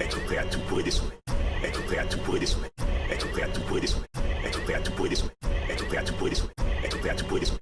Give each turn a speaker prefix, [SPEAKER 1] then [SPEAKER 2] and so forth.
[SPEAKER 1] Être prêt à tout pour aider son maître. Être prêt à tout pour aider son maître. Être prêt à tout pour aider son maître. Être prêt à tout pour aider son maître. Être prêt à tout pour aider son maître. Être prêt à tout pour aider son maître.